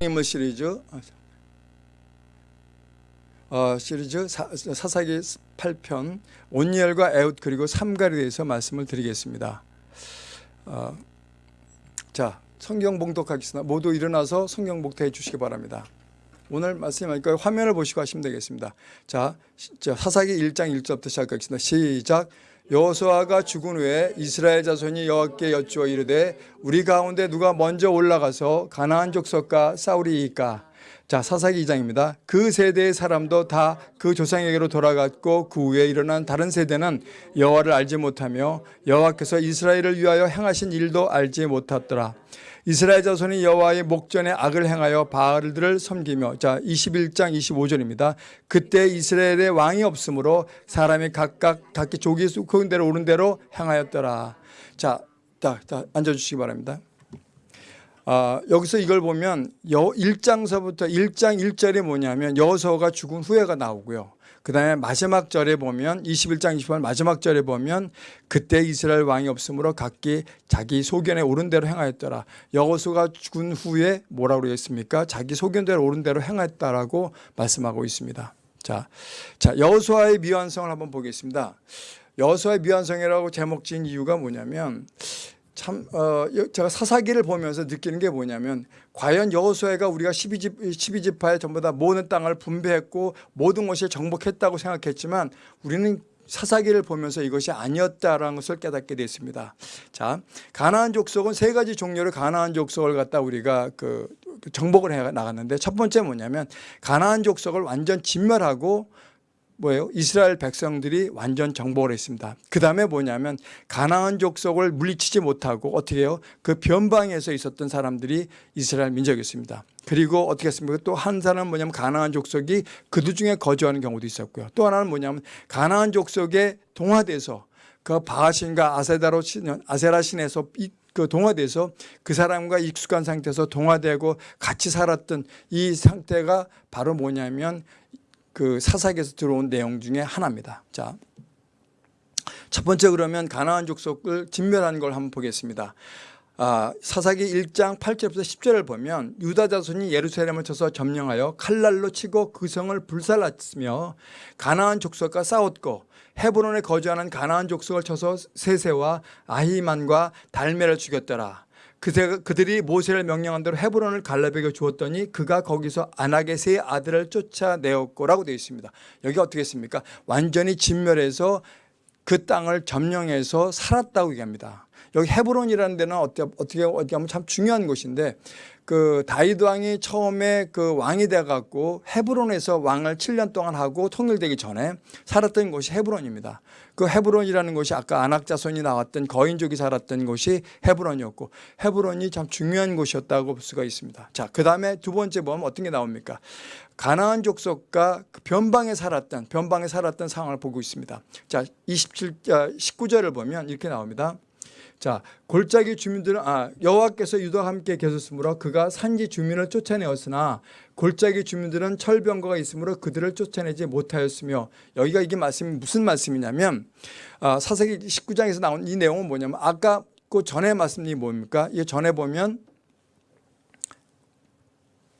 인물 시리즈 어, 시리즈 사, 사사기 8편 온니엘과 에웃 그리고 삼갈에 대해서 말씀을 드리겠습니다. 어, 자 성경 봉독하겠습니다. 모두 일어나서 성경 봉독해 주시기 바랍니다. 오늘 말씀하니까 화면을 보시고 하시면 되겠습니다. 자, 자 사사기 1장 1절부터 시작하겠습니다. 시작. 여호수아가 죽은 후에 이스라엘 자손이 여호와께 여쭈어 이르되 우리 가운데 누가 먼저 올라가서 가나안 족속과 싸우리이까 자 사사기 2장입니다. 그 세대의 사람도 다 그 조상에게로 돌아갔고 그 후에 일어난 다른 세대는 여호와를 알지 못하며 여호와께서 이스라엘을 위하여 행하신 일도 알지 못하더라. 이스라엘 자손이 여호와의 목전에 악을 행하여 바알들을 섬기며 자 21장 25절입니다. 그때 이스라엘의 왕이 없으므로 사람이 각각 각기 조기 수큰 대로 오른 대로 행하였더라. 자, 자, 자 앉아주시기 바랍니다. 아, 여기서 이걸 보면 여 1장서부터 1장 1절이 뭐냐면 여호수아가 죽은 후에가 나오고요. 그 다음에 마지막 절에 보면 21장 28절 마지막 절에 보면 그때 이스라엘 왕이 없으므로 각기 자기 소견에 오른 대로 행하였더라. 여호수가 죽은 후에 뭐라고 그랬습니까? 자기 소견대로 오른 대로 행하였다라고 말씀하고 있습니다. 자, 자 여호수아의 미완성을 한번 보겠습니다. 여호수아의 미완성이라고 제목 지은 이유가 뭐냐면 참 어, 제가 사사기를 보면서 느끼는 게 뭐냐면 과연 여호수아가 우리가 12집 12지파에 전부 다 모든 땅을 분배했고 모든 것이 정복했다고 생각했지만 우리는 사사기를 보면서 이것이 아니었다라는 것을 깨닫게 됐습니다. 자, 가나안 족속은 세 가지 종류의 가나안 족속을 갖다 우리가 그 정복을 해 나갔는데 첫 번째 뭐냐면 가나안 족속을 완전 진멸하고 뭐예요? 이스라엘 백성들이 완전 정복을 했습니다. 그 다음에 뭐냐면 가나안 족속을 물리치지 못하고 어떻게 해요? 그 변방에서 있었던 사람들이 이스라엘 민족이었습니다. 그리고 어떻게 했습니까? 또 한 사람은 뭐냐면 가나안 족속이 그들 중에 거주하는 경우도 있었고요. 또 하나는 뭐냐면 가나안 족속에 동화돼서 그 바하신과 아세다로 신, 아세라 신에서 그 동화돼서 그 사람과 익숙한 상태에서 동화되고 같이 살았던 이 상태가 바로 뭐냐면 그 사사기에서 들어온 내용 중에 하나입니다. 자, 첫 번째 그러면 가나안 족속을 진멸하는 걸 한번 보겠습니다. 아, 사사기 1장 8절부터 10절을 보면 유다 자손이 예루살렘을 쳐서 점령하여 칼날로 치고 그 성을 불살랐으며 가나안 족속과 싸웠고 헤브론에 거주하는 가나안 족속을 쳐서 세세와 아히만과 달메를 죽였더라. 그새 그들이 모세를 명령한 대로 헤브론을 갈렙에게 주었더니 그가 거기서 세 아들을 쫓아내었고라고 되어 있습니다. 여기 어떻게 했습니까? 완전히 진멸해서 그 땅을 점령해서 살았다고 얘기합니다. 여기 헤브론이라는 데는 어떻게 어떻게 어떻게 하면 참 중요한 곳인데 그 다윗 왕이 처음에 그 왕이 돼 갖고 헤브론에서 왕을 7년 동안 하고 통일되기 전에 살았던 곳이 헤브론입니다. 그 헤브론이라는 곳이 아까 안악자손이 나왔던 거인족이 살았던 곳이 헤브론이었고 헤브론이 참 중요한 곳이었다고 볼 수가 있습니다. 자, 그다음에 두 번째 보면 어떤 게 나옵니까? 가나안 족속과 그 변방에 살았던 변방에 살았던 상황을 보고 있습니다. 자, 27 19절을 보면 이렇게 나옵니다. 자 골짜기 주민들은 아 여호와께서 유다와 함께 계셨으므로 그가 산지 주민을 쫓아내었으나 골짜기 주민들은 철병거가 있으므로 그들을 쫓아내지 못하였으며 여기가 이게 말씀이 무슨 말씀이냐면 아, 사사기 19장에서 나온 이 내용은 뭐냐면 아까 그 전에 말씀이 뭡니까? 이 전에 보면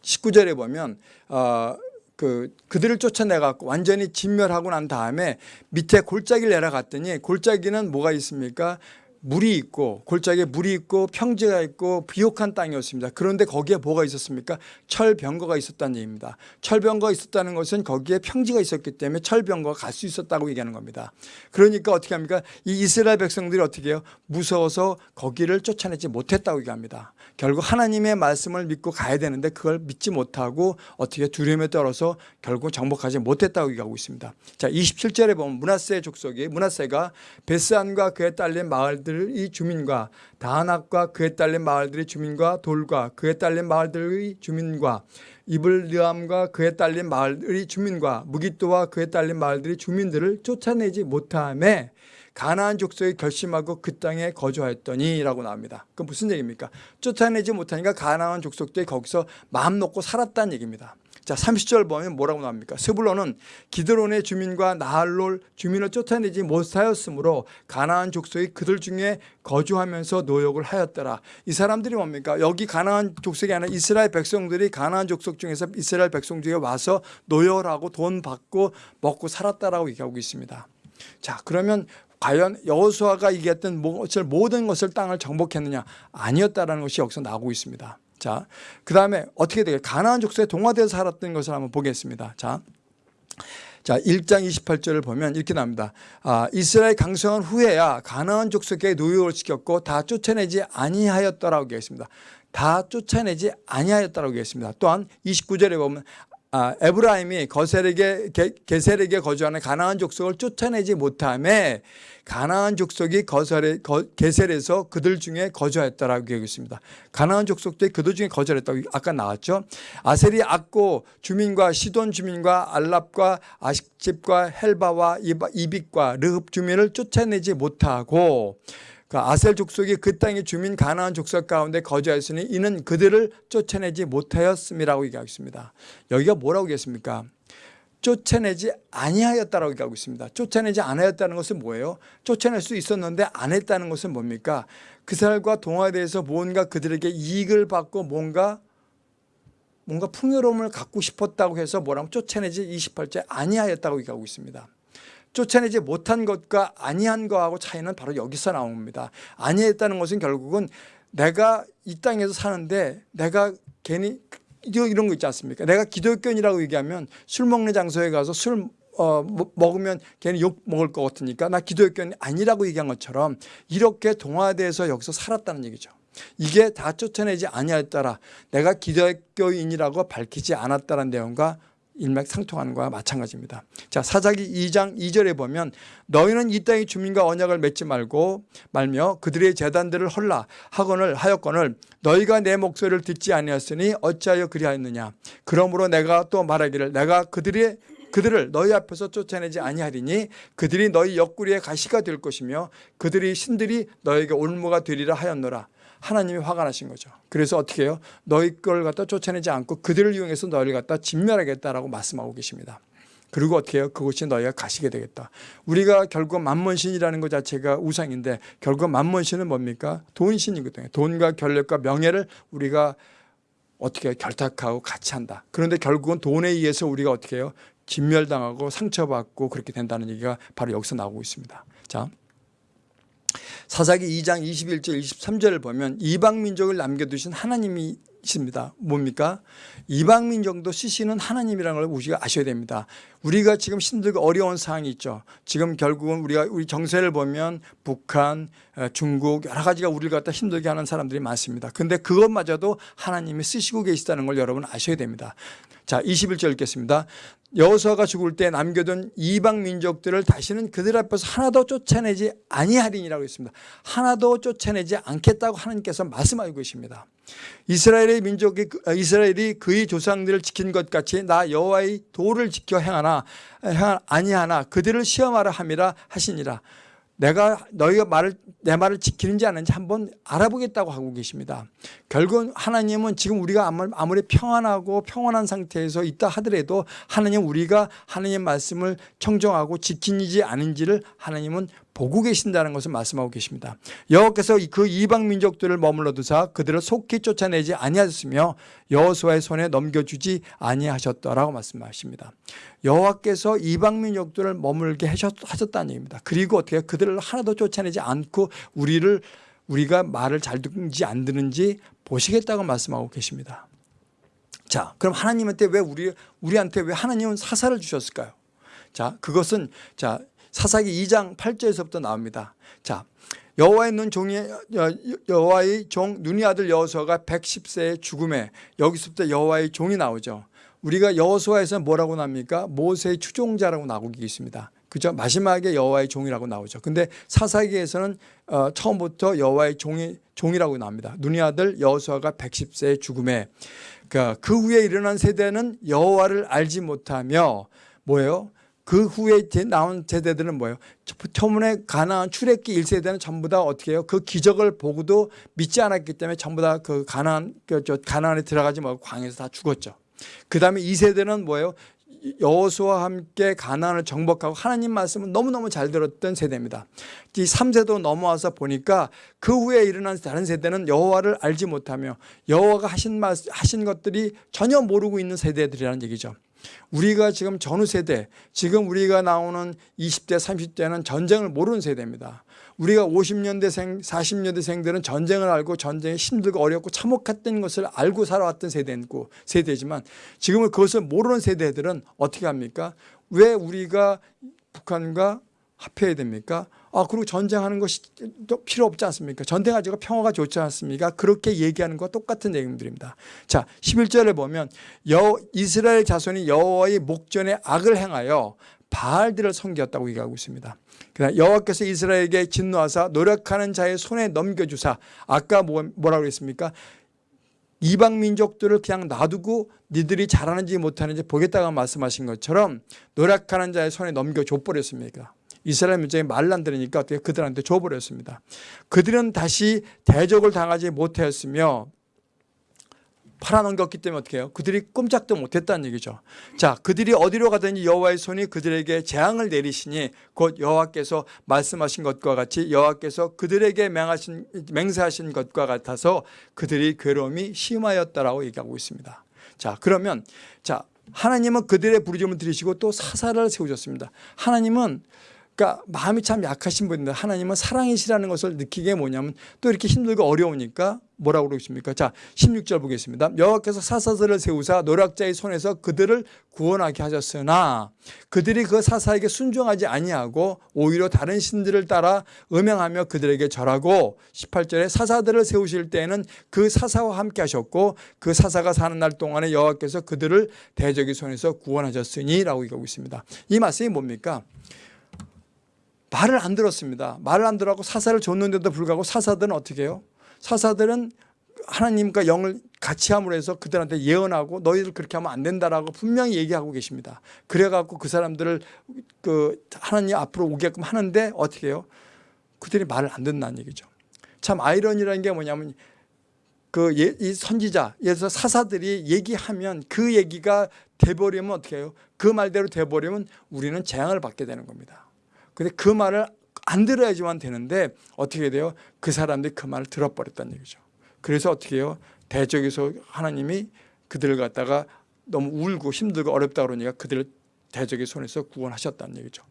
19절에 보면 어, 그 그들을 쫓아내 갖고 완전히 진멸하고 난 다음에 밑에 골짜기를 내려갔더니 골짜기는 뭐가 있습니까? 물이 있고 골짜기에 물이 있고 평지가 있고 비옥한 땅이었습니다. 그런데 거기에 뭐가 있었습니까? 철병거가 있었다는 얘기입니다. 철병거가 있었다는 것은 거기에 평지가 있었기 때문에 철병거가 갈 수 있었다고 얘기하는 겁니다. 그러니까 어떻게 합니까? 이 이스라엘 백성들이 어떻게 해요? 무서워서 거기를 쫓아내지 못했다고 얘기합니다. 결국 하나님의 말씀을 믿고 가야 되는데 그걸 믿지 못하고 어떻게 두려움에 떨어서 결국 정복하지 못했다고 얘기하고 있습니다. 자, 27절에 보면 문하세 족속이 문하세가 베스안과 그에 딸린 마을들 마을들의 주민과 다낙과 그에 딸린 마을들의 주민과 돌과 그에 딸린 마을들의 주민과 이블르암과 그에 딸린 마을의 주민과 무기또와 그에 딸린 마을들의 주민들을 쫓아내지 못함에 가나안 족속이 결심하고 그 땅에 거주하였더니라고 나옵니다. 그 무슨 얘기입니까? 쫓아내지 못하니까 가나안 족속들이 거기서 마음 놓고 살았다는 얘기입니다. 자, 30절 보면 뭐라고 나옵니까? 스불론은 기드론의 주민과 나할롤 주민을 쫓아내지 못하였으므로 가나안 족속이 그들 중에 거주하면서 노역을 하였더라. 이 사람들이 뭡니까? 여기 가나안 족속이 아니라 이스라엘 백성들이 가나안 족속 중에서 이스라엘 백성 중에 와서 노역을 하고 돈 받고 먹고 살았다라고 얘기하고 있습니다. 자, 그러면 과연 여호수아가 얘기했던 모든 것을 땅을 정복했느냐? 아니었다라는 것이 여기서 나오고 있습니다. 자, 그 다음에 어떻게 되게 가나안 족속에 동화되어 살았던 것을 한번 보겠습니다. 자, 자, 1장 28절을 보면 이렇게 나옵니다. 아, 이스라엘 강성한 후에야 가나안 족속에 노역을 시켰고 다 쫓아내지 아니하였더라고 얘기했습니다. 다 쫓아내지 아니하였다라고 얘기했습니다. 또한 29절에 보면 아, 에브라임이 거셀에게 게, 게셀에게 거주하는 가나안 족속을 쫓아내지 못함에 가나안 족속이 거셀에 거, 게셀에서 그들 중에 거주하였다라고 얘기했습니다. 가나안 족속들이 그들 중에 거주했다고 아까 나왔죠. 아셀이 악고 주민과 시돈 주민과 알랍과 아식집과 헬바와 이빅과 르흡 주민을 쫓아내지 못하고 그 아셀 족속이 그 땅의 주민 가나안 족속 가운데 거주하였으니 이는 그들을 쫓아내지 못하였음이라고 얘기하고 있습니다. 여기가 뭐라고 얘기했습니까? 쫓아내지 아니하였다라고 얘기하고 있습니다. 쫓아내지 않았다는 것은 뭐예요? 쫓아낼 수 있었는데 안 했다는 것은 뭡니까? 그 사람과 동화대에서 뭔가 그들에게 이익을 받고 뭔가 뭔가 풍요로움을 갖고 싶었다고 해서 뭐라고 쫓아내지 28째 아니하였다고 얘기하고 있습니다. 쫓아내지 못한 것과 아니한 거하고 차이는 바로 여기서 나옵니다. 아니했다는 것은 결국은 내가 이 땅에서 사는데 내가 괜히 이런 거 있지 않습니까? 내가 기독교인이라고 얘기하면 술 먹는 장소에 가서 술 어, 먹으면 괜히 욕 먹을 것 같으니까 나 기독교인이 아니라고 얘기한 것처럼 이렇게 동화돼서 여기서 살았다는 얘기죠. 이게 다 쫓아내지 아니하였더라. 내가 기독교인이라고 밝히지 않았다는 내용과 일맥상통하는 것과 마찬가지입니다. 자, 사사기 2장 2절에 보면 너희는 이 땅의 주민과 언약을 맺지 말고 말며 그들의 재단들을 헐라 하거늘 하였거늘 너희가 내 목소리를 듣지 아니하였으니 어찌하여 그리하였느냐 그러므로 내가 또 말하기를 내가 그들의 그들을 너희 앞에서 쫓아내지 아니하리니 그들이 너희 옆구리에 가시가 될 것이며 그들이 신들이 너에게 올무가 되리라 하였노라 하나님이 화가 나신 거죠. 그래서 어떻게 해요? 너희 걸 갖다 쫓아내지 않고 그들을 이용해서 너희를 갖다 진멸하겠다라고 말씀하고 계십니다. 그리고 어떻게 해요? 그곳이 너희가 가시게 되겠다. 우리가 결국 만문신이라는 것 자체가 우상인데 결국 만문신은 뭡니까? 돈신이거든요. 돈과 권력과 명예를 우리가 어떻게 결탁하고 같이 한다. 그런데 결국은 돈에 의해서 우리가 어떻게 해요? 진멸당하고 상처받고 그렇게 된다는 얘기가 바로 여기서 나오고 있습니다. 자. 사사기 2장 21절 23절을 보면 이방 민족을 남겨두신 하나님이 있습니다. 뭡니까? 이방 민족도 쓰시는 하나님이라는 걸 우리가 아셔야 됩니다. 우리가 지금 힘들고 어려운 상황이 있죠. 지금 결국은 우리가 우리 정세를 보면 북한, 중국 여러 가지가 우리를 갖다 힘들게 하는 사람들이 많습니다. 근데 그것마저도 하나님이 쓰시고 계시다는 걸 여러분 아셔야 됩니다. 자, 21절 읽겠습니다. 여호수아가 죽을 때 남겨둔 이방 민족들을 다시는 그들 앞에서 하나도 쫓아내지 아니하리니라고 했습니다. 하나도 쫓아내지 않겠다고 하나님께서 말씀하고 계십니다. 이스라엘의 민족이 어, 이스라엘이 그의 조상들을 지킨 것 같이 나 여호와의 도를 지켜 행하나 행하 아니하나 그들을 시험하라 함이라 하시니라. 내가 너희가 말을 내 말을 지키는지 않는지 한번 알아보겠다고 하고 계십니다. 결국 하나님은 지금 우리가 아무리 평안하고 평안한 상태에서 있다 하더라도 하나님 우리가 하나님 말씀을 청정하고 지키는지 아닌지를 하나님은 보고 계신다는 것을 말씀하고 계십니다. 여호와께서 그 이방 민족들을 머물러 두사 그들을 속히 쫓아내지 아니하셨으며 여호수아의 손에 넘겨주지 아니하셨더라고 말씀하십니다. 여호와께서 이방 민족들을 머물게 하셨다는 얘기입니다. 그리고 어떻게 그들을 하나도 쫓아내지 않고 우리를 우리가 말을 잘 듣는지 안 듣는지 보시겠다고 말씀하고 계십니다. 자, 그럼 하나님한테 왜 우리 우리한테 왜 하나님은 사사를 주셨을까요? 자, 그것은 자 사사기 2장 8절에서부터 나옵니다. 자, 여호와의 눈 종이 여호와의 종 눈이 아들 여호수아가 110세의 죽음에 여기서부터 여호와의 종이 나오죠. 우리가 여호수아에서 뭐라고 납니까? 모세의 추종자라고 나오고 있습니다. 그죠? 마지막에 여호와의 종이라고 나오죠. 근데 사사기에서는 어, 처음부터 여호와의 종이 종이라고 나옵니다. 눈이 아들 여호수아가 110세의 죽음에 그러니까 그 후에 일어난 세대는 여호와를 알지 못하며 뭐예요? 그 후에 나온 세대들은 뭐예요? 처음에 가나안 출애기 1세대는 전부 다 어떻게 해요? 그 기적을 보고도 믿지 않았기 때문에 전부 다 그 가나안 그 가나안에 들어가지 말고 광에서 다 죽었죠. 그 다음에 이 세대는 뭐예요? 여호수와 함께 가나안을 정복하고 하나님 말씀을 너무너무 잘 들었던 세대입니다. 이 3세도 넘어와서 보니까 그 후에 일어난 다른 세대는 여호와를 알지 못하며 여호와가 하신 말 하신 것들이 전혀 모르고 있는 세대들이라는 얘기죠. 우리가 지금 전후 세대, 지금 우리가 나오는 20대, 30대는 전쟁을 모르는 세대입니다. 우리가 50년대생, 40년대생들은 전쟁을 알고 전쟁이 힘들고 어렵고 참혹했던 것을 알고 살아왔던 세대고 세대지만 지금은 그것을 모르는 세대들은 어떻게 합니까? 왜 우리가 북한과 합해야 됩니까? 아, 그리고 전쟁하는 것이 또 필요 없지 않습니까? 전쟁하지가 평화가 좋지 않습니까? 그렇게 얘기하는 것과 똑같은 내용들입니다. 자, 11절에 보면 여 이스라엘 자손이 여호와의 목전에 악을 행하여 바알들을 섬겼다고 얘기하고 있습니다. 그다음 여호와께서 이스라엘에게 진노하사 노력하는 자의 손에 넘겨주사 아까 뭐, 뭐라고 그랬습니까? 이방 민족들을 그냥 놔두고 니들이 잘하는지 못하는지 보겠다고 말씀하신 것처럼 노력하는 자의 손에 넘겨줘 버렸습니다. 이스라엘 민족이 말을 안 들으니까 어떻게 그들한테 줘버렸습니다. 그들은 다시 대적을 당하지 못하였으며 팔아넘겼기 때문에 어떻게 해요? 그들이 꼼짝도 못했다는 얘기죠. 자, 그들이 어디로 가든지 여호와의 손이 그들에게 재앙을 내리시니 곧 여호와께서 말씀하신 것과 같이 여호와께서 그들에게 맹하신, 맹세하신 것과 같아서 그들이 괴로움이 심하였다라고 얘기하고 있습니다. 자, 그러면 자 하나님은 그들의 부르짖음을 들으시고 또 사사를 세우셨습니다. 하나님은 그러니까 마음이 참 약하신 분인데 하나님은 사랑이시라는 것을 느끼게 뭐냐면 또 이렇게 힘들고 어려우니까 뭐라고 그러십니까? 자, 16절 보겠습니다. 여호와께서 사사들을 세우사 노략자의 손에서 그들을 구원하게 하셨으나 그들이 그 사사에게 순종하지 아니하고 오히려 다른 신들을 따라 음행하며 그들에게 절하고 18절에 사사들을 세우실 때에는 그 사사와 함께 하셨고 그 사사가 사는 날 동안에 여호와께서 그들을 대적의 손에서 구원하셨으니라고 얘기하고 있습니다. 이 말씀이 뭡니까? 말을 안 들었습니다. 말을 안 들어하고 사사를 줬는데도 불구하고 사사들은 어떻게 해요? 사사들은 하나님과 영을 같이 함으로 해서 그들한테 예언하고 너희들 그렇게 하면 안 된다라고 분명히 얘기하고 계십니다. 그래갖고 그 사람들을 그 하나님 앞으로 오게끔 하는데 어떻게 해요? 그들이 말을 안 듣는다는 얘기죠. 참 아이러니라는 게 뭐냐면 그 이 선지자, 들어서 사사들이 얘기하면 그 얘기가 돼버리면 어떻게 해요? 그 말대로 돼버리면 우리는 재앙을 받게 되는 겁니다. 근데 그 말을 안 들어야지만 되는데 어떻게 돼요? 그 사람들이 그 말을 들어버렸다는 얘기죠. 그래서 어떻게 해요? 대적에서 하나님이 그들을 갖다가 너무 울고 힘들고 어렵다 그러니까 그들을 대적의 손에서 구원하셨다는 얘기죠.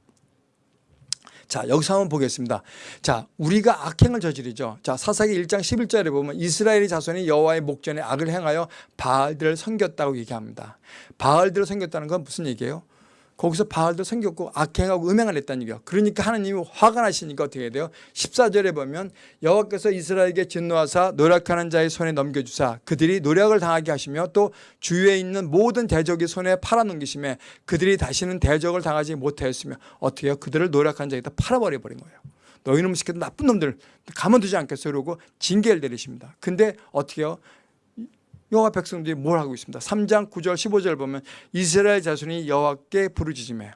자, 여기서 한번 보겠습니다. 자, 우리가 악행을 저지르죠. 자, 사사기 1장 11절에 보면 이스라엘의 자손이 여호와의 목전에 악을 행하여 바알들을 섬겼다고 얘기합니다. 바알들을 섬겼다는 건 무슨 얘기예요? 거기서 바알도 생겼고 악행하고 음행을 했다는 얘기예요. 그러니까 하나님이 화가 나시니까 어떻게 돼요? 14절에 보면 여호와께서 이스라엘에게 진노하사 노력하는 자의 손에 넘겨주사 그들이 노력을 당하게 하시며 또 주위에 있는 모든 대적의 손에 팔아넘기심에 그들이 다시는 대적을 당하지 못하였으며 어떻게 해요? 그들을 노력한 자에다 팔아버려 버린 거예요. 너희놈 시켰던 나쁜 놈들 가만두지 않겠어 그러고 징계를 내리십니다. 근데 어떻게 해요? 여호와 백성들이 뭘 하고 있습니다. 3장 9절 15절 보면 이스라엘 자손이 여호와께 부르짖음에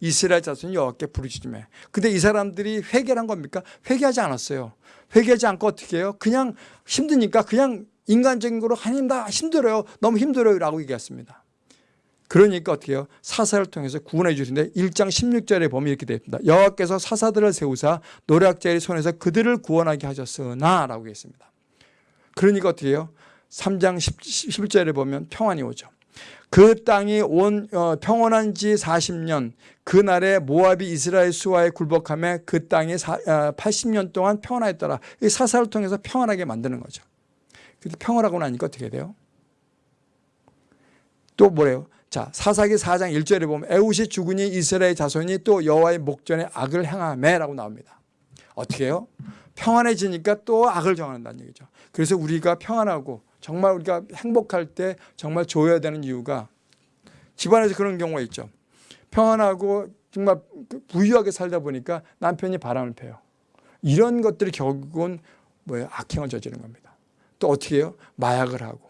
이스라엘 자손이 여호와께 부르짖음에 근데 이 사람들이 회개를 한 겁니까? 회개하지 않았어요. 회개하지 않고 어떻게 해요? 그냥 힘드니까 그냥 인간적인 거로 하나님 나 힘들어요. 너무 힘들어요 라고 얘기했습니다. 그러니까 어떻게 해요? 사사를 통해서 구원해 주시는데 1장 16절에 보면 이렇게 되어 있습니다. 여호와께서 사사들을 세우사 노략자의 손에서 그들을 구원하게 하셨으나 라고 했습니다. 그러니까 어떻게 해요? 3장 11절에 보면 평안이 오죠. 그 땅이 온 어, 평온한 지 40년 그날에 모압이 이스라엘 수와의 굴복함에 그 땅이 사, 어, 80년 동안 평안하였더라. 이 사사를 통해서 평안하게 만드는 거죠. 근데 평안하고 나니까 어떻게 돼요? 또 뭐래요? 자, 사사기 4장 1절에 보면 에웃이 죽으니 이스라엘 자손이 또 여호와의 목전에 악을 행하매라고 나옵니다. 어떻게 해요? 평안해지니까 또 악을 정한다는 얘기죠. 그래서 우리가 평안하고 정말 우리가 행복할 때 정말 줘야 되는 이유가 집안에서 그런 경우가 있죠. 평안하고 정말 부유하게 살다 보니까 남편이 바람을 펴요. 이런 것들이 결국은 뭐예요? 악행을 저지른 겁니다. 또 어떻게 해요? 마약을 하고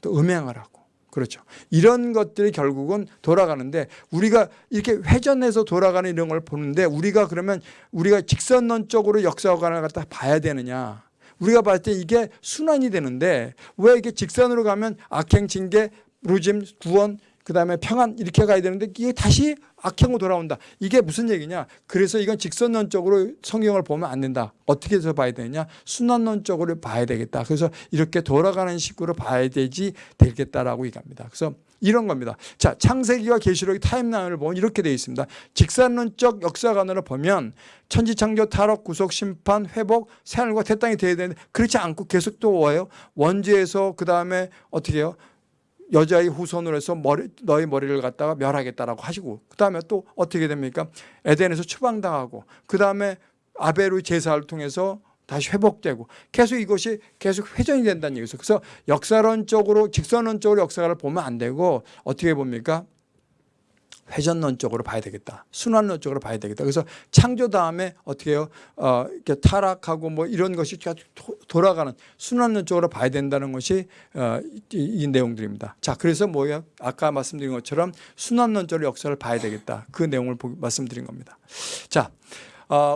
또 음행을 하고 그렇죠. 이런 것들이 결국은 돌아가는데 우리가 이렇게 회전해서 돌아가는 이런 걸 보는데 우리가 그러면 우리가 직선론적으로 역사관을 갖다 봐야 되느냐 우리가 봤을 때 이게 순환이 되는데 왜 이게 직선으로 가면 악행 징계 루짐 구원 그 다음에 평안 이렇게 가야 되는데 이게 다시 악행으로 돌아온다. 이게 무슨 얘기냐? 그래서 이건 직선론적으로 성경을 보면 안 된다. 어떻게 해서 봐야 되느냐? 순환론적으로 봐야 되겠다. 그래서 이렇게 돌아가는 식으로 봐야 되지 되겠다라고 얘기합니다. 그래서 이런 겁니다. 자, 창세기와 계시록의 타임라인을 보면 이렇게 되어 있습니다. 직선론적 역사관으로 보면 천지창조, 타락, 구속, 심판, 회복, 새하늘과 새 땅이 되어야 되는데 그렇지 않고 계속 또 뭐예요? 원죄에서 그 다음에 어떻게 해요? 여자의 후손으로 해서 머리, 너희 머리를 갖다가 멸하겠다라고 하시고 그 다음에 또 어떻게 됩니까? 에덴에서 추방당하고 그 다음에 아벨의 제사를 통해서 다시 회복되고 계속 이것이 계속 회전이 된다는 얘기죠. 그래서 역사론적으로 직선론적으로 역사를 보면 안 되고 어떻게 봅니까? 회전론적으로 봐야 되겠다. 순환론적으로 봐야 되겠다. 그래서 창조 다음에 어떻게 해요? 어, 이렇게 타락하고 뭐 이런 것이 계속 도- 돌아가는 순환론적으로 봐야 된다는 것이 어, 이, 이 내용들입니다. 자, 그래서 뭐예요? 아까 말씀드린 것처럼 순환론적으로 역사를 봐야 되겠다. 그 내용을 보- 말씀드린 겁니다. 자, 어,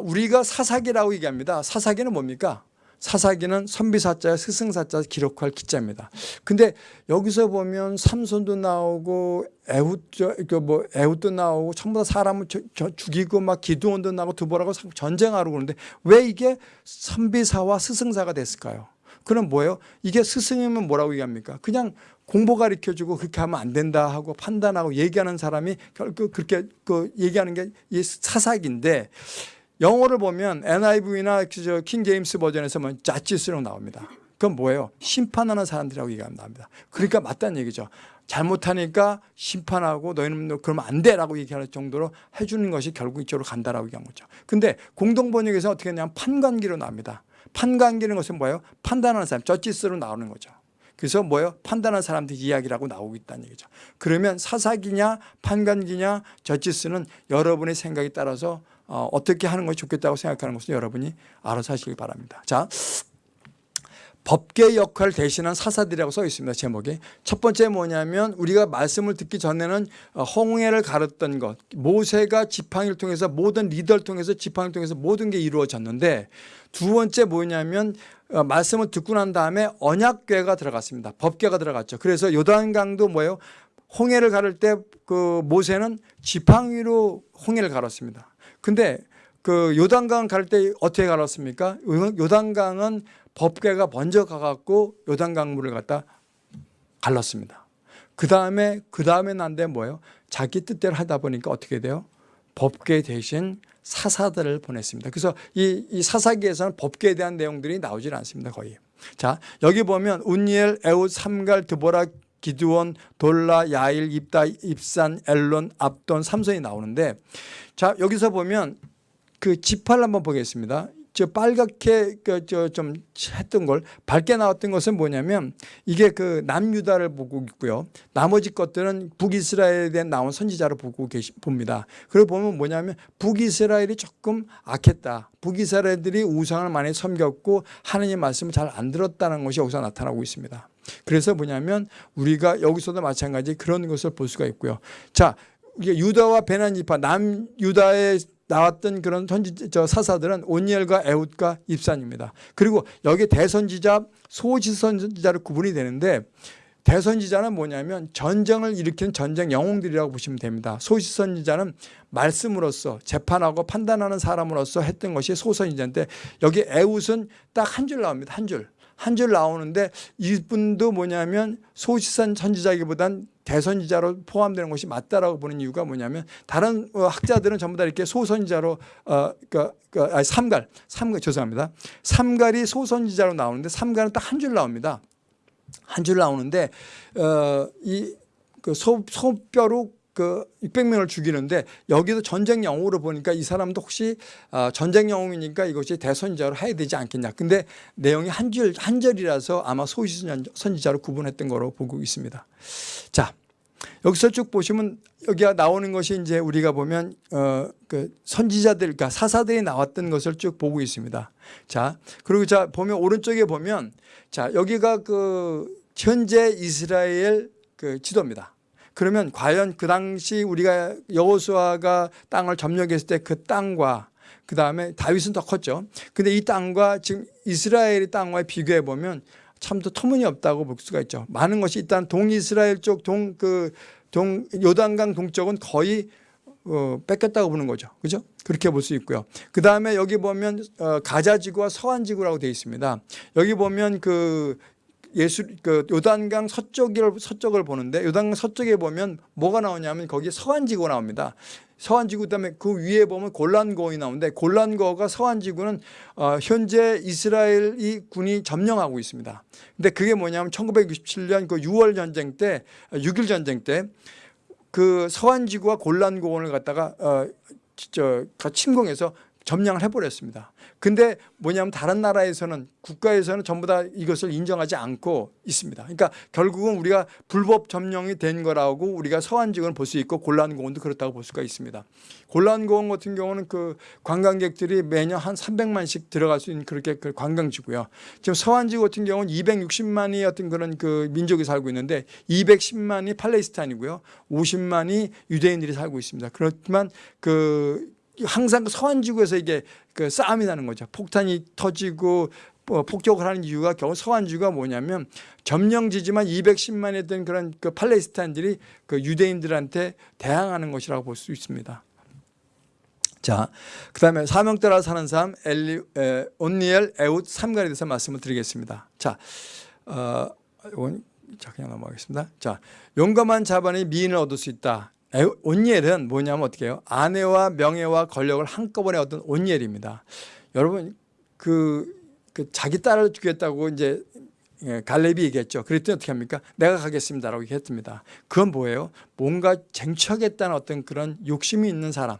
우리가 사사기라고 얘기합니다. 사사기는 뭡니까? 사사기는 선비사자, 스승사자 기록할 기자입니다. 근데 여기서 보면 삼손도 나오고 에훗 그뭐 에훗도 나오고 전부 다 사람을 죽이고 막 기도원도 나오고 두보라고 전쟁하러 그러는데 왜 이게 선비사와 스승사가 됐을까요? 그럼 뭐예요? 이게 스승이면 뭐라고 얘기합니까? 그냥 공보 가르쳐주고 그렇게 하면 안 된다 하고 판단하고 얘기하는 사람이 결국 그렇게 그 얘기하는 게이 사사기인데 영어를 보면 NIV나 킹 제임스 버전에서 뭐 자치스로 나옵니다. 그건 뭐예요? 심판하는 사람들이라고 얘기합니다. 그러니까 맞다는 얘기죠. 잘못하니까 심판하고 너희는 그러면 안 돼라고 얘기할 정도로 해주는 것이 결국 이쪽으로 간다라고 얘기한 거죠. 근데 공동 번역에서 어떻게 했냐면 판관기로 나옵니다. 판관기는 것은 뭐예요? 판단하는 사람, 저지스로 나오는 거죠. 그래서 뭐예요? 판단하는 사람들 이야기라고 나오고 있다는 얘기죠. 그러면 사사기냐 판관기냐 저지스는 여러분의 생각에 따라서 어, 어떻게 하는 것이 좋겠다고 생각하는 것은 여러분이 알아서 하시기 바랍니다. 자, 법계 역할 대신한 사사들이라고 써 있습니다. 제목에. 첫 번째 뭐냐면 우리가 말씀을 듣기 전에는 어, 홍해를 가르던 것. 모세가 지팡이를 통해서 모든 리더를 통해서 지팡이를 통해서 모든 게 이루어졌는데 두 번째 뭐냐면 어, 말씀을 듣고 난 다음에 언약궤가 들어갔습니다. 법궤가 들어갔죠. 그래서 요단강도 뭐예요? 홍해를 가를 때 그 모세는 지팡이로 홍해를 가랐습니다. 근데 그 요단강 갈 때 어떻게 갈았습니까? 요단강은 법궤가 먼저 가갖고 요단강물을 갖다 갈랐습니다. 그 다음에 그 다음에 난데 뭐예요? 자기 뜻대로 하다 보니까 어떻게 돼요? 법궤 대신 사사들을 보냈습니다. 그래서 이, 이 사사기에서는 법궤에 대한 내용들이 나오질 않습니다. 거의. 자 여기 보면 운니엘, 에웃, 삼갈, 드보라, 기드원, 돌라, 야일, 입다, 입산, 엘론, 압돈, 삼손이 나오는데 자 여기서 보면 그 지파를 한번 보겠습니다. 저 빨갛게 그 저 좀 했던 걸 밝게 나왔던 것은 뭐냐면 이게 그 남유다를 보고 있고요. 나머지 것들은 북이스라엘에 대한 나온 선지자를 보고 계시 봅니다. 그리고 보면 뭐냐면 북이스라엘이 조금 악했다. 북이스라엘들이 우상을 많이 섬겼고 하느님 말씀을 잘 안 들었다는 것이 여기서 나타나고 있습니다. 그래서 뭐냐면 우리가 여기서도 마찬가지 그런 것을 볼 수가 있고요. 자, 이게 유다와 베나니파 남유다의 나왔던 그런 선지 저 사사들은 온니엘과 에웃과 입산입니다. 그리고 여기 대선지자 소지선지자로 구분이 되는데 대선지자는 뭐냐면 전쟁을 일으키는 전쟁 영웅들이라고 보시면 됩니다. 소시선지자는 말씀으로서 재판하고 판단하는 사람으로서 했던 것이 소선지자인데 여기 에웃은 딱 한 줄 나옵니다. 한 줄. 한 줄 나오는데 이분도 뭐냐면 소시선 선지자기보단 대선지자로 포함되는 것이 맞다라고 보는 이유가 뭐냐면 다른 어, 학자들은 전부 다 이렇게 소선지자로 어, 그, 그, 아니, 삼갈, 삼갈 죄송합니다. 삼갈이 소선지자로 나오는데 삼갈은 딱 한 줄 나옵니다. 한 줄 나오는데 어, 이그 소뼈로 그 600명을 죽이는데 여기도 전쟁 영웅으로 보니까 이 사람도 혹시 어, 전쟁 영웅이니까 이것이 대선지자로 해야 되지 않겠냐. 근데 내용이 한 줄 한 절이라서 아마 소시 선지자로 구분했던 거로 보고 있습니다. 자, 여기서 쭉 보시면 여기가 나오는 것이 이제 우리가 보면 어, 그 선지자들, 그러니까 사사들이 나왔던 것을 쭉 보고 있습니다. 자, 그리고 자 보면 오른쪽에 보면 자 여기가 그 현재 이스라엘 그 지도입니다. 그러면 과연 그 당시 우리가 여호수아가 땅을 점령했을 때 그 땅과 그 다음에 다윗은 더 컸죠. 근데 이 땅과 지금 이스라엘의 땅과 비교해 보면 참도 터무니없다고 볼 수가 있죠. 많은 것이 일단 동이스라엘 쪽 동 그 동 요단강 동쪽은 거의 어, 뺏겼다고 보는 거죠. 그죠? 그렇게 볼 수 있고요. 그 다음에 여기 보면 어, 가자지구와 서안지구라고 되어 있습니다. 여기 보면 그 예수 그 요단강 서쪽을 서쪽을 보는데 요단강 서쪽에 보면 뭐가 나오냐면 거기 서안지구 나옵니다. 서안지구 그다음에 그 위에 보면 골란고이 나오는데 골란고가 서안지구는 어, 현재 이스라엘이 군이 점령하고 있습니다. 근데 그게 뭐냐면 1967년 그 6월 전쟁 때 6일 전쟁 때 그 서안지구와 골란고원을 갖다가 어, 저 침공해서 점령을 해버렸습니다. 근데 뭐냐면 다른 나라에서는 국가에서는 전부 다 이것을 인정하지 않고 있습니다. 그러니까 결국은 우리가 불법 점령이 된 거라고 우리가 서안지구는 볼 수 있고 골란공원도 그렇다고 볼 수가 있습니다. 골란공원 같은 경우는 그 관광객들이 매년 한 300만씩 들어갈 수 있는 그렇게 그 관광지고요. 지금 서안지구 같은 경우는 260만이 어떤 그런 그 민족이 살고 있는데 210만이 팔레스타인이고요. 50만이 유대인들이 살고 있습니다. 그렇지만 그 항상 그 서안지구에서 이게 그 싸움이 나는 거죠. 폭탄이 터지고 뭐 폭격을 하는 이유가 겨우 서안지구가 뭐냐면 점령지지만 210만이 된 그런 그 팔레스타인들이 그 유대인들한테 대항하는 것이라고 볼 수 있습니다. 자, 그 다음에 사명 따라 사는 삶 엘리, 에, 온니엘 에웃 삼갈에 대해서 말씀을 드리겠습니다. 자, 어, 이건 자 그냥 넘어가겠습니다. 자, 용감한 자반이 미인을 얻을 수 있다. 온니엘은 뭐냐면 어떻게 해요? 아내와 명예와 권력을 한꺼번에 얻은 온니엘입니다. 여러분 그, 그 자기 딸을 주겠다고 이제 예, 갈렙이 얘기했죠. 그랬더니 어떻게 합니까? 내가 가겠습니다라고 얘기했습니다. 그건 뭐예요? 뭔가 쟁취하겠다는 어떤 그런 욕심이 있는 사람.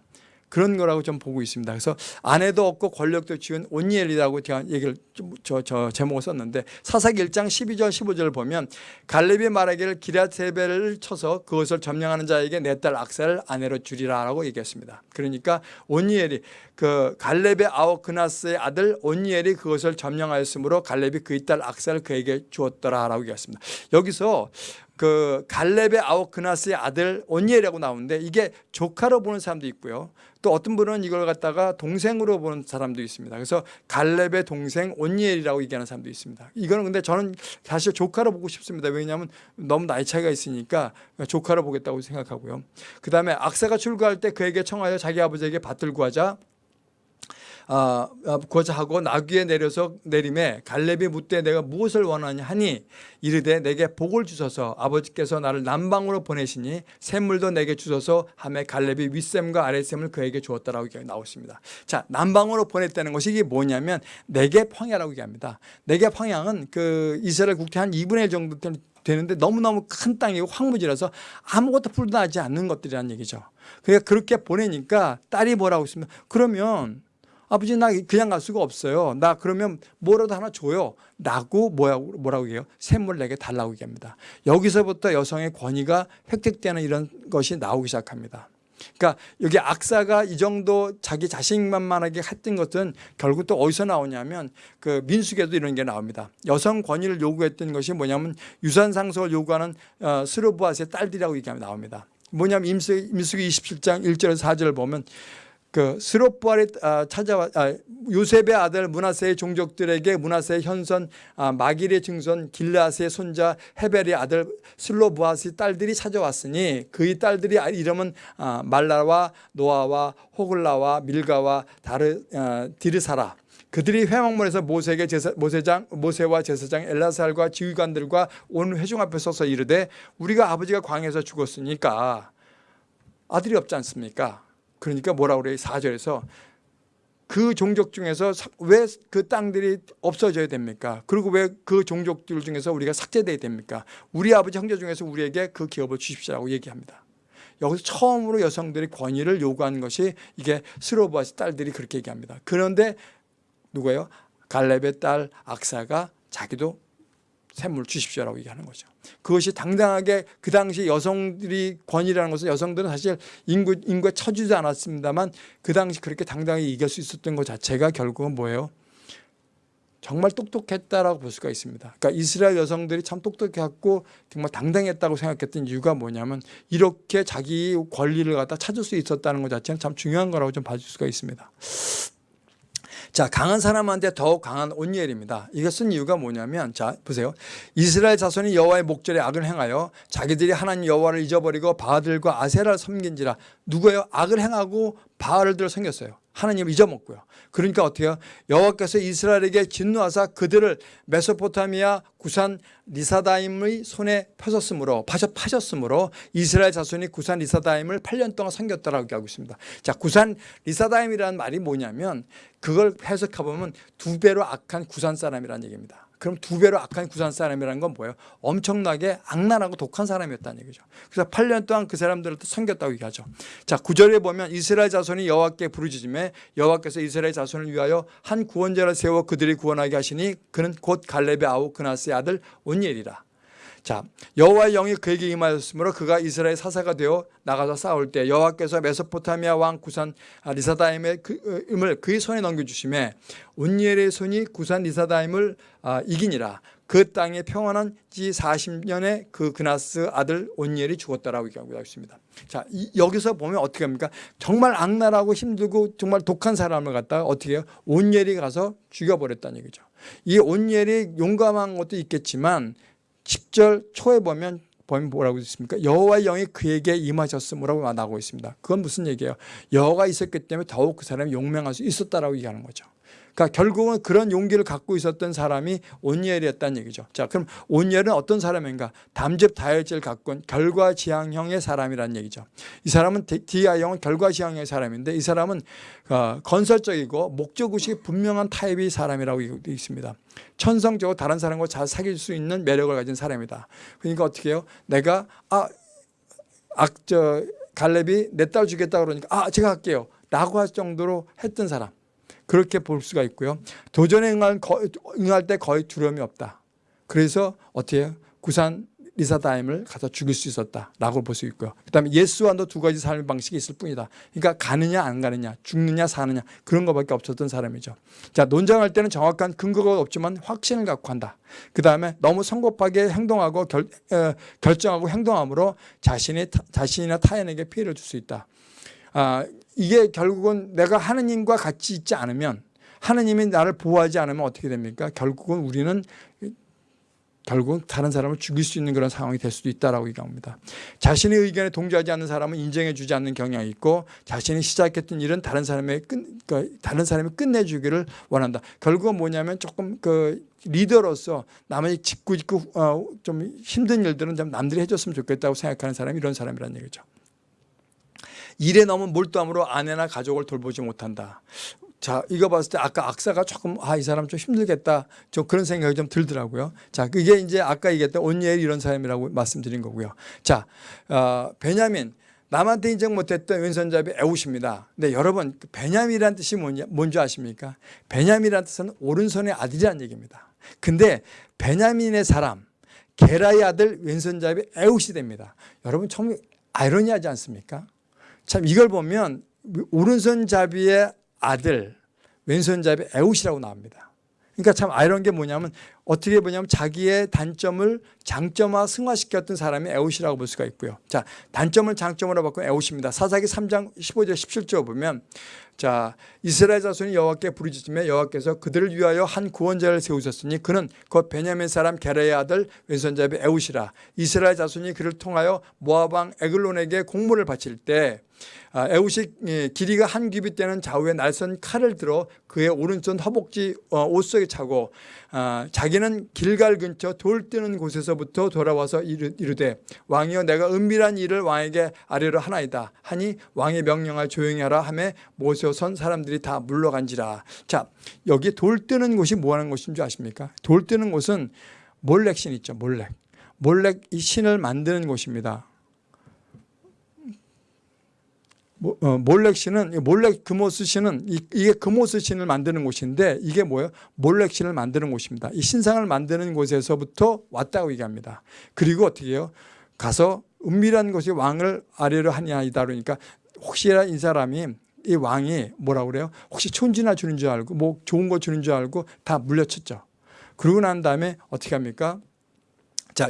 그런 거라고 좀 보고 있습니다. 그래서 아내도 없고 권력도 지은 온니엘이라고 제가 얘기를 저, 저 제목을 썼는데 사사기 1장 12절 15절을 보면 갈렙이 말하기를 기라세벨을 쳐서 그것을 점령하는 자에게 내 딸 악사를 아내로 주리라 라고 얘기했습니다. 그러니까 온니엘이 그 갈렙의 아우 그나스의 아들 온니엘이 그것을 점령하였으므로 갈렙이 그의 딸 악사를 그에게 주었더라 라고 얘기했습니다. 여기서 그 갈렙의 아우 그나스의 아들 온니엘이라고 나오는데 이게 조카로 보는 사람도 있고요. 또 어떤 분은 이걸 갖다가 동생으로 보는 사람도 있습니다. 그래서 갈렙의 동생 온니엘이라고 얘기하는 사람도 있습니다. 이거는 근데 저는 사실 조카로 보고 싶습니다. 왜냐하면 너무 나이 차이가 있으니까 조카로 보겠다고 생각하고요. 그 다음에 악사가 출가할 때 그에게 청하여 자기 아버지에게 밭을 구하자 아, 고자하고 나귀에 내려서 내림에 갈렙이 묻되 내가 무엇을 원하냐 하니 이르되 내게 복을 주소서 아버지께서 나를 남방으로 보내시니 샘물도 내게 주소서 하매 갈렙이 윗샘과 아랫샘을 그에게 주었다라고 나오십니다. 자 남방으로 보냈다는 것이 이게 뭐냐면 내게 평야라고 얘기합니다. 내게 평양은 그 이스라엘 국토 한 2분의 1 정도 되는데 너무너무 큰 땅이고 황무지라서 아무것도 풀도 나지 않는 것들이라는 얘기죠. 그러니까 그렇게 보내니까 딸이 뭐라고 했으면 그러면 아버지 나 그냥 갈 수가 없어요. 나 그러면 뭐라도 하나 줘요. 라고 뭐라고, 뭐라고 해요? 샘물 내게 달라고 얘기합니다. 여기서부터 여성의 권위가 획득되는 이런 것이 나오기 시작합니다. 그러니까 여기 악사가 이 정도 자기 자신만만하게 했던 것은 결국 또 어디서 나오냐면 그 민숙에도 이런 게 나옵니다. 여성 권위를 요구했던 것이 뭐냐면 유산 상속을 요구하는 어, 스르브아스의 딸들이라고 얘기하면 나옵니다. 뭐냐면 임숙, 임숙이 27장 1절에서 4절을 보면 그 스로부알이 아, 찾아와 아, 요셉의 아들 문하세의 종족들에게 문하세의 현선 아, 마길의 증손 길라스의 손자 헤벨의 아들 슬로부아스의 딸들이 찾아왔으니 그의 딸들이 이름은 말라와 노아와 호글라와 밀가와 다르 디르사라 그들이 회막문에서 모세에게 제사, 모세장 모세와 제사장 엘라살과 지휘관들과 온 회중 앞에 서서 이르되 우리가 아버지가 광에서 죽었으니까 아들이 없지 않습니까? 그러니까 뭐라 그래요? 4절에서 그 종족 중에서 왜 그 땅들이 없어져야 됩니까? 그리고 왜 그 종족들 중에서 우리가 삭제돼야 됩니까? 우리 아버지 형제 중에서 우리에게 그 기업을 주십시오라고 얘기합니다. 여기서 처음으로 여성들이 권위를 요구한 것이 이게 스로바스 딸들이 그렇게 얘기합니다. 그런데 누구예요? 갈렙의 딸 악사가 자기도 샘물 주십시오라고 얘기하는 거죠. 그것이 당당하게 그 당시 여성들이 권위라는 것은 여성들은 사실 인구, 인구에 처지지 않았습니다만 그 당시 그렇게 당당하게 이길 수 있었던 것 자체가 결국은 뭐예요? 정말 똑똑했다라고 볼 수가 있습니다. 그러니까 이스라엘 여성들이 참 똑똑했고 정말 당당했다고 생각했던 이유가 뭐냐면 이렇게 자기 권리를 갖다 찾을 수 있었다는 것 자체는 참 중요한 거라고 좀 봐줄 수가 있습니다. 자, 강한 사람한테 더욱 강한 온니엘입니다. 쓴 이유가 뭐냐면 자, 보세요. 이스라엘 자손이 여호와의 목전에 악을 행하여 자기들이 하나님 여호와를 잊어버리고 바알들과 아세라를 섬긴지라 누구예요? 악을 행하고 바알들을 섬겼어요. 하나님을 잊어먹고요. 그러니까 어떻게 해요? 여호와께서 이스라엘에게 진노하사 그들을 메소포타미아 구산 리사다임의 손에 펴셨으므로 파셨, 파셨으므로 이스라엘 자손이 구산 리사다임을 8년 동안 섬겼다라고 하고 있습니다. 자, 구산 리사다임이라는 말이 뭐냐면 그걸 해석해 보면 두 배로 악한 구산 사람이라는 얘기입니다. 그럼 두 배로 악한 구산 사람이라는 건 뭐예요? 엄청나게 악랄하고 독한 사람이었다는 얘기죠. 그래서 8년 동안 그 사람들을 또 섬겼다고 얘기하죠. 자, 구절에 보면 이스라엘 자손이 여호와께 부르짖음에 여호와께서 이스라엘 자손을 위하여 한 구원자를 세워 그들이 구원하게 하시니 그는 곧 갈렙의 아우 그나스의 아들 온니엘이라. 자 여호와의 영이 그에게 임하였으므로 그가 이스라엘 사사가 되어 나가서 싸울 때 여호와께서 메소포타미아 왕 구산 리사다임의 그, 임을 그의 손에 넘겨주심에 온니엘의 손이 구산 리사다임을 아, 이기니라 그 땅에 평안한 지 40년에 그 그나스 아들 온니엘이 죽었다라고 얘기하고 있습니다. 자 이, 여기서 보면 어떻게 합니까? 정말 악랄하고 힘들고 정말 독한 사람을 갖다가 어떻게 해요? 온니엘이 가서 죽여버렸다는 얘기죠. 이 온니엘이 용감한 것도 있겠지만 10절 초에 보면 보면 뭐라고 있습니까? 여호와의 영이 그에게 임하셨음이라고 나오고 있습니다. 그건 무슨 얘기예요? 여호가 있었기 때문에 더욱 그 사람이 용맹할 수 있었다라고 얘기하는 거죠. 그러니까 결국은 그런 용기를 갖고 있었던 사람이 온니엘이었다는 얘기죠. 자, 그럼 온니엘은 어떤 사람인가? 담즙 다혈질 갖고 온 결과지향형의 사람이라는 얘기죠. 이 사람은 디아형은 결과지향형의 사람인데 이 사람은 어, 건설적이고 목적의식이 분명한 타입의 사람이라고 있습니다. 천성적으로 다른 사람과 잘 사귈 수 있는 매력을 가진 사람이다. 그러니까 어떻게 해요? 내가 아, 악, 저, 갈렙이 내 딸 주겠다 그러니까 아, 제가 할게요. 라고 할 정도로 했던 사람. 그렇게 볼 수가 있고요. 도전에 응할, 응할 때 거의 두려움이 없다. 그래서 어떻게? 구산 리사다임을 가서 죽일 수 있었다라고 볼 수 있고요. 그다음에 예수와도 두 가지 삶의 방식이 있을 뿐이다. 그러니까 가느냐 안 가느냐, 죽느냐 사느냐 그런 것밖에 없었던 사람이죠. 자 논쟁할 때는 정확한 근거가 없지만 확신을 갖고 한다. 그다음에 너무 성급하게 행동하고 결, 어, 결정하고 행동함으로 자신이 자신이나 타인에게 피해를 줄 수 있다. 아, 이게 결국은 내가 하느님과 같이 있지 않으면 하느님이 나를 보호하지 않으면 어떻게 됩니까? 결국은 우리는 결국 다른 사람을 죽일 수 있는 그런 상황이 될 수도 있다라고 얘기합니다. 자신의 의견에 동조하지 않는 사람은 인정해 주지 않는 경향이 있고 자신이 시작했던 일은 다른 사람의 끝, 그 다른 사람이 끝내 주기를 원한다. 결국은 뭐냐면 조금 그 리더로서 남의 짓고 어, 좀 힘든 일들은 좀 남들이 해 줬으면 좋겠다고 생각하는 사람이 이런 사람이라는 얘기죠. 일에 너무 몰두함으로 아내나 가족을 돌보지 못한다. 자, 이거 봤을 때 아까 악사가 조금 아, 이 사람 좀 힘들겠다. 좀 그런 생각이 좀 들더라고요. 자, 그게 이제 아까 얘기했던 온니엘 이런 사람이라고 말씀드린 거고요. 자, 어, 베냐민. 남한테 인정 못했던 왼손잡이 에훗입니다. 근데 여러분, 그 베냐민이라는 뜻이 뭔지, 뭔지 아십니까? 베냐민이라는 뜻은 오른손의 아들이라는 얘기입니다. 근데 베냐민의 사람, 게라의 아들 왼손잡이 에훗이 됩니다. 여러분, 참 아이러니하지 않습니까? 참 이걸 보면 오른손잡이의 아들 왼손잡이 에훗이라고 나옵니다. 그러니까 참 아이러니한 게 뭐냐면 어떻게 보냐면 자기의 단점을 장점화 승화시켰던 사람이 에훗이라고 볼 수가 있고요. 자, 단점을 장점으로 바꾼 에훗입니다. 사사기 3장 15절 17절 보면 자, 이스라엘 자손이 여호와께 부르짖으며 여호와께서 그들을 위하여 한 구원자를 세우셨으니 그는 곧 베냐민 사람 게라의 아들 왼손잡이 에훗이라. 이스라엘 자손이 그를 통하여 왕 에글론에게 공물을 바칠 때 아, 에훗이 예, 길이가 한 규빗 되는 좌우에 날선 칼을 들어 그의 오른손 허벅지 어, 옷 속에 차고 아, 자기는 길갈 근처 돌 뜨는 곳에서부터 돌아와서 이르되 왕이여 내가 은밀한 일을 왕에게 아뢰려 하나이다 하니 왕의 명령을 조용히 하라 하매 모 셔선 사람들이 다 물러간지라 자 여기 돌 뜨는 곳이 뭐 하는 곳인 줄 아십니까 돌 뜨는 곳은 몰렉신 있죠 몰렉 몰렉 이 신을 만드는 곳입니다 어, 몰렉 신은 몰렉 금오스 신은 이게 금오스 신을 만드는 곳인데 이게 뭐예요? 몰렉 신을 만드는 곳입니다. 이 신상을 만드는 곳에서부터 왔다고 얘기합니다. 그리고 어떻게 해요? 가서 은밀한 곳이 왕을 아래로 하냐이다 그러니까 혹시나 이 사람이 이 왕이 뭐라 그래요? 혹시 촌지나 주는 줄 알고 뭐 좋은 거 주는 줄 알고 다 물려쳤죠. 그러고 난 다음에 어떻게 합니까? 자,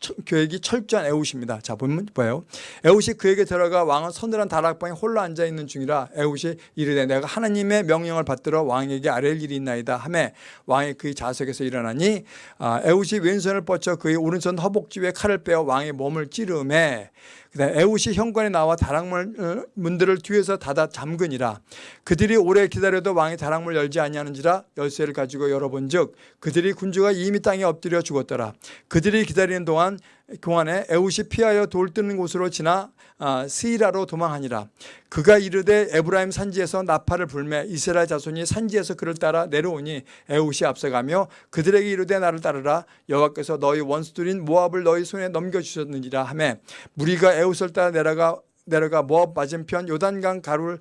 처- 계획이 철저한 에웃입니다. 자 보면 뭐예요? 에웃이 그에게 들어가 왕은 서늘한 다락방에 홀로 앉아 있는 중이라 에웃이 이르되 내가 하나님의 명령을 받들어 왕에게 아랠 일이 있나이다 하매 왕이 그의 좌석에서 일어나니 아, 에훗이 왼손을 뻗쳐 그의 오른손 허벅지에 칼을 빼어 왕의 몸을 찌르매 그다음에 에훗이 현관에 나와 다락문 어, 문들을 뒤에서 닫아 잠그니라. 그들이 오래 기다려도 왕이 다락문을 열지 아니하는지라 열쇠를 가지고 열어본즉 그들이 군주가 이미 땅에 엎드려 죽었더라. 그들이 기다리는 동안 동안에 에훗이 피하여 돌 뜨는 곳으로 지나 아, 스이라로 도망하니라. 그가 이르되 에브라임 산지에서 나팔을 불매 이스라엘 자손이 산지에서 그를 따라 내려오니 에웃이 앞서가며 그들에게 이르되 나를 따르라. 여호와께서 너희 원수들인 모압을 너희 손에 넘겨주셨느니라 하매 무리가 에웃을 따라 내려가 내려가 모압 맞은편 요단강 가루를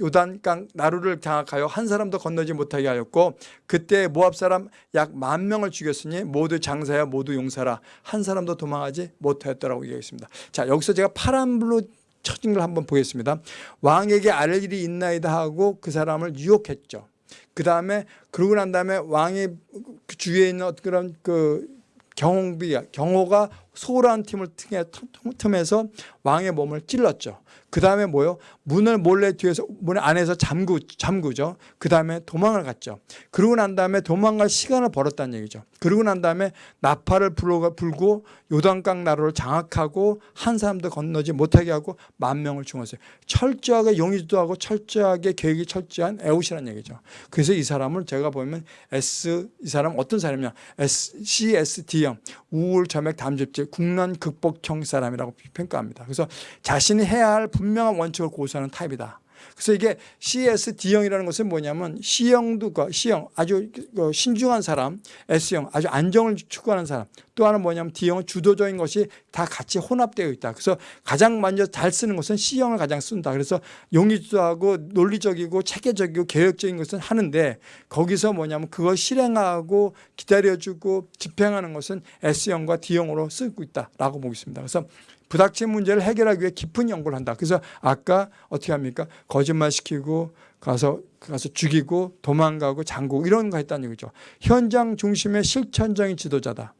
요단강 나루를 장악하여 한 사람도 건너지 못하게 하였고 그때 모압 사람 약 만 명을 죽였으니 모두 장사야 모두 용사라 한 사람도 도망하지 못하였더라고 얘기했습니다. 자 여기서 제가 파란불로 쳐진 걸 한번 보겠습니다. 왕에게 아랠 일이 있나이다 하고 그 사람을 유혹했죠. 그 다음에 그러고 난 다음에 왕의 그 주위에 있는 그런 그 경호비 경호가 소홀한 팀을 틈에, 틈에서 왕의 몸을 찔렀죠. 그 다음에 뭐요? 문을 몰래 뒤에서 문 안에서 잠그 잠그죠. 그 다음에 도망을 갔죠. 그러고 난 다음에 도망갈 시간을 벌었다는 얘기죠. 그러고 난 다음에 나팔을 불고, 요단강 나루를 장악하고 한 사람도 건너지 못하게 하고 만 명을 죽었어요. 철저하게 용의도하고 철저하게 계획이 철저한 에웃이라는 얘기죠. 그래서 이 사람을 제가 보면 S 이 사람 어떤 사람이냐 S, CSD형 우울 점액 담즙질 국난 극복형 사람이라고 평가합니다. 그래서 자신이 해야 할 분명한 원칙을 고수하는 타입이다. 그래서 이게 CSD형이라는 것은 뭐냐면 C형도 그 C형 아주 그 신중한 사람, S형 아주 안정을 추구하는 사람, 또 하나는 뭐냐면 D형은 주도적인 것이 다 같이 혼합되어 있다. 그래서 가장 먼저 잘 쓰는 것은 C형을 가장 쓴다. 그래서 용의주도하고 논리적이고 체계적이고 계획적인 것은 하는데 거기서 뭐냐면 그걸 실행하고 기다려주고 집행하는 것은 S형과 D형으로 쓰고 있다라고 보겠습니다. 그래서 부닥친 문제를 해결하기 위해 깊은 연구를 한다. 그래서 아까 어떻게 합니까? 거짓말 시키고 가서 가서 죽이고 도망가고 장고 이런 거 했다는 얘기죠. 현장 중심의 실천적인 지도자다.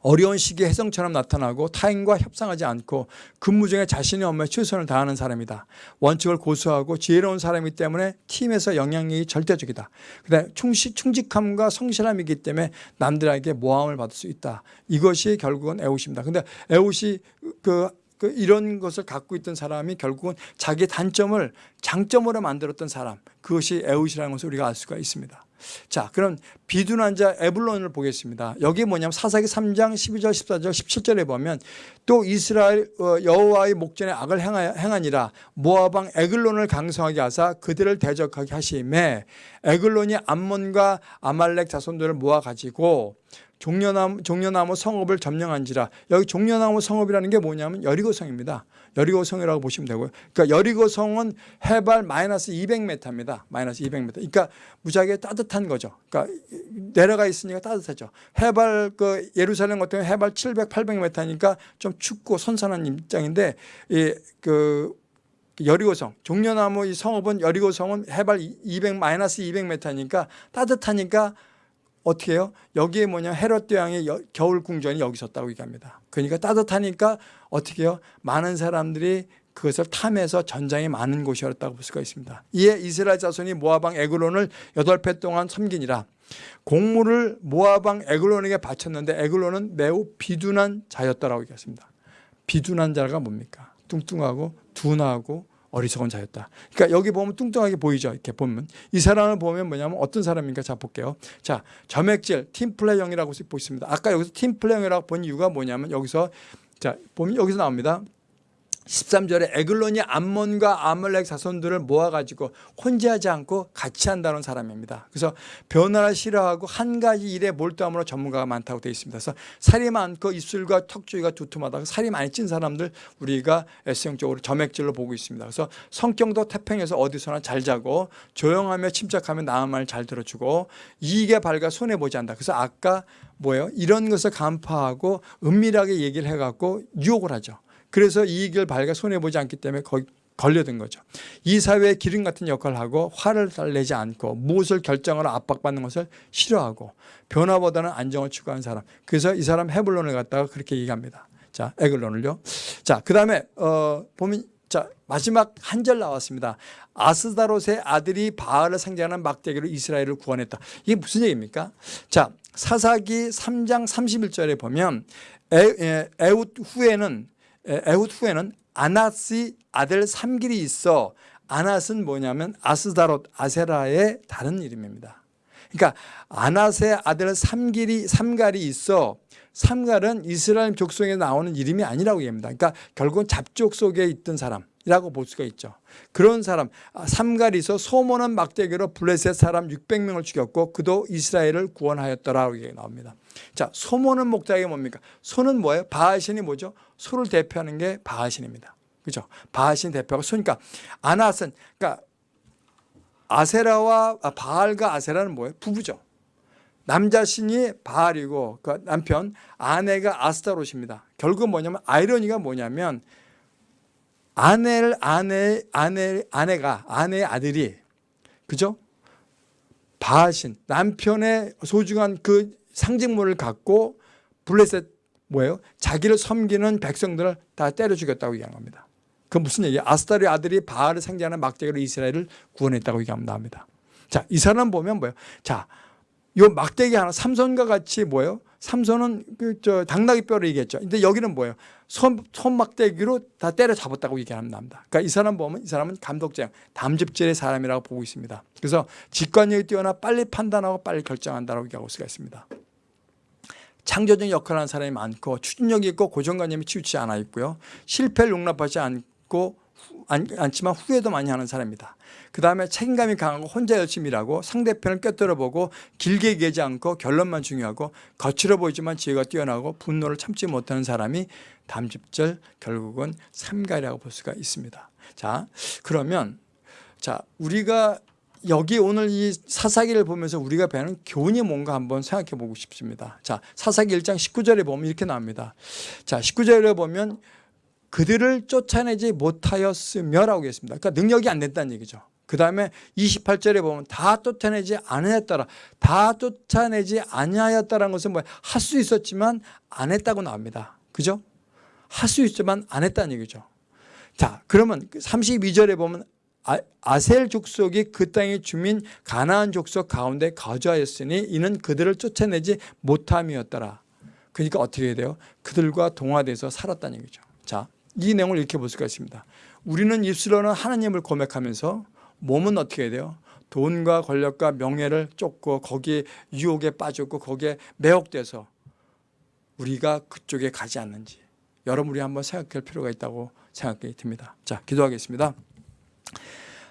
어려운 시기에 혜성처럼 나타나고 타인과 협상하지 않고 근무 중에 자신의 업무에 최선을 다하는 사람이다. 원칙을 고수하고 지혜로운 사람이기 때문에 팀에서 영향력이 절대적이다. 그다음에 충실, 충직함과 성실함이기 때문에 남들에게 모함을 받을 수 있다. 이것이 결국은 에웃입니다. 근데 에웃이 그, 그 이런 것을 갖고 있던 사람이 결국은 자기 단점을 장점으로 만들었던 사람 그것이 에웃이라는 것을 우리가 알 수가 있습니다. 자, 그럼 비둔한 자 에블론을 보겠습니다. 여기 뭐냐면 사사기 3장 12절, 14절, 17절에 보면 또 이스라엘 어, 여호와의 목전에 악을 행하- 행하니라 모아방 에글론을 강성하게 하사 그들을 대적하게 하심에 에글론이 암몬과 아말렉 자손들을 모아 가지고 종려나무, 종려나무 성읍을 점령한지라 여기 종려나무 성읍이라는 게 뭐냐면 여리고성입니다. 여리고성이라고 보시면 되고요. 그러니까 여리고성은 해발 마이너스 200m입니다. 마이너스 200m. 그러니까 무지하게 따뜻한 거죠. 그러니까 내려가 있으니까 따뜻하죠. 해발 그 예루살렘 같은 경우 해발 700, 800m니까 좀 춥고 선선한 입장인데 이그 여리고성 종려나무 이 성읍은 여리고성은 해발 200 마이너스 200m니까 따뜻하니까 어떻게 해요? 여기에 뭐냐 헤롯 대왕의 여- 겨울 궁전이 여기 있었다고 얘기합니다. 그러니까 따뜻하니까 어떻게 해요? 많은 사람들이 그것을 탐해서 전장이 많은 곳이었다고 볼 수가 있습니다. 이에 이스라엘 자손이 모아방 에글론을 여덟 배 동안 섬기니라. 공물을 모아방 에글론에게 바쳤는데 에글론은 매우 비둔한 자였다라고 얘기했습니다. 비둔한 자가 뭡니까? 뚱뚱하고 둔하고 어리석은 자였다. 그러니까 여기 보면 뚱뚱하게 보이죠. 이렇게 보면 이 사람을 보면 뭐냐면 어떤 사람인가 자 볼게요. 자 점액질 팀플레형이라고 보십니다. 아까 여기서 팀플레형이라고 본 이유가 뭐냐면 여기서 자 보면 여기서 나옵니다. 13절에 에글론이 암몬과 아말렉 자손들을 모아가지고 혼재하지 않고 같이 한다는 사람입니다. 그래서 변화를 싫어하고 한 가지 일에 몰두함으로 전문가가 많다고 되어 있습니다. 그래서 살이 많고 입술과 턱주위가 두툼하다고 살이 많이 찐 사람들 우리가 S형적으로 점액질로 보고 있습니다. 그래서 성격도 태평해서 어디서나 잘 자고 조용하며 침착하며 남의 말잘 들어주고 이익에 밝아 손해보지 않는다. 그래서 아까 뭐예요? 이런 것을 간파하고 은밀하게 얘기를 해갖고 유혹을 하죠. 그래서 이익을 발가 손해 보지 않기 때문에 거기 걸려든 거죠. 이 사회의 기름 같은 역할을 하고 화를 달래지 않고 무엇을 결정하러 압박받는 것을 싫어하고 변화보다는 안정을 추구하는 사람. 그래서 이 사람 헤블론을 갖다가 그렇게 얘기합니다. 자, 에글론을요. 자, 그 다음에, 어, 보면, 자, 마지막 한 절 나왔습니다. 아스다롯의 아들이 바알을 상징하는 막대기로 이스라엘을 구원했다. 이게 무슨 얘기입니까? 자, 사사기 3장 31절에 보면 에, 에, 에웃 후에는 에, 에웃 후에는 아나스의 아들 삼길이 있어 아낫은 뭐냐면 아스다롯 아세라의 다른 이름입니다. 그러니까 아낫의 아들 삼길이 삼갈이 있어 삼갈은 이스라엘 족속에 나오는 이름이 아니라고 얘기합니다. 그러니까 결국은 잡족 속에 있던 사람이라고 볼 수가 있죠. 그런 사람 아, 삼갈이 있어 소모는 막대기로 블레셋 사람 600명을 죽였고 그도 이스라엘을 구원하였더라고 얘기 나옵니다. 자, 소모는 목적이 뭡니까? 소는 뭐예요? 바하신이 뭐죠? 소를 대표하는 게 바하신입니다. 그죠? 바하신 대표가 소니까 아낫은 그러니까 아세라와 아, 바알과 아세라는 뭐예요? 부부죠. 남자 신이 바알이고 그 남편 아내가 아스타롯입니다. 결국 뭐냐면 아이러니가 뭐냐면 아내를 아내 아내 아내가 아내의 아들이 그죠? 바하신 남편의 소중한 그 상징물을 갖고 블레셋 뭐예요? 자기를 섬기는 백성들을 다 때려 죽였다고 얘기한 겁니다. 그 무슨 얘기야? 아스타리 아들이 바알을 상징하는 막대기로 이스라엘을 구원했다고 얘기합니다. 자, 이 사람 보면 뭐예요? 자, 요 막대기 하나 삼손과 같이 뭐예요? 삼손은 그 저 당나귀 뼈를 얘기했죠. 근데 여기는 뭐예요? 손, 손 막대기로 다 때려 잡았다고 얘기합니다. 그러니까 이 사람 보면 이 사람은 감독장, 담즙질의 사람이라고 보고 있습니다. 그래서 직관력이 뛰어나 빨리 판단하고 빨리 결정한다고 얘기하고 수가 있습니다. 창조적 역할을 하는 사람이 많고 추진력이 있고 고정관념이 치우치지 않아 있고요. 실패를 용납하지 않고 않지만 후회도 많이 하는 사람입니다. 그 다음에 책임감이 강하고 혼자 열심히 일하고 상대편을 꿰뚫어보고 길게 얘기하지 않고 결론만 중요하고 거칠어 보이지만 지혜가 뛰어나고 분노를 참지 못하는 사람이 담집절 결국은 삼가이라고 볼 수가 있습니다. 자 그러면 자 우리가 여기 오늘 이 사사기를 보면서 우리가 배우는 교훈이 뭔가 한번 생각해 보고 싶습니다. 자 사사기 1장 19절에 보면 이렇게 나옵니다. 자 19절에 보면 그들을 쫓아내지 못하였으며라고 했습니다. 그러니까 능력이 안 됐다는 얘기죠. 그 다음에 28절에 보면 다 쫓아내지 아니하였더라. 다 쫓아내지 아니하였다라는 것은 뭐야? 할 수 있었지만 안 했다고 나옵니다. 그죠? 할 수 있지만 안 했다는 얘기죠. 자, 그러면 32절에 보면 아, 아셀 족속이 그 땅의 주민 가나안 족속 가운데 거주하였으니 이는 그들을 쫓아내지 못함이었더라. 그러니까 어떻게 해야 돼요? 그들과 동화돼서 살았다는 얘기죠. 자, 이 내용을 이렇게 볼 수가 있습니다. 우리는 입술로는 하나님을 고백하면서 몸은 어떻게 돼요? 돈과 권력과 명예를 쫓고 거기에 유혹에 빠졌고 거기에 매혹돼서 우리가 그쪽에 가지 않는지 여러분 우리 한번 생각할 필요가 있다고 생각이 듭니다. 자, 기도하겠습니다.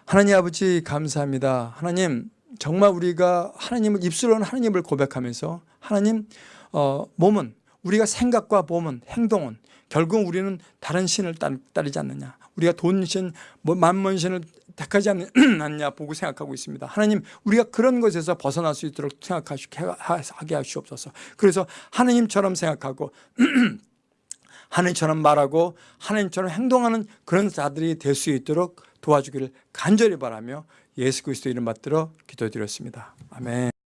하나님 아버지 감사합니다. 하나님 정말 우리가 하나님을 입술로는 하나님을 고백하면서 하나님 어, 몸은 우리가 생각과 몸은 행동은 결국 우리는 다른 신을 따르지 않느냐. 우리가 돈신 뭐 만문신을 택하지 않느냐 보고 생각하고 있습니다. 하나님 우리가 그런 것에서 벗어날 수 있도록 생각하게 하시옵소서. 그래서 하나님처럼 생각하고 하나님처럼 말하고 하나님처럼 행동하는 그런 자들이 될 수 있도록 도와주기를 간절히 바라며 예수 그리스도 이름 받들어 기도드렸습니다. 아멘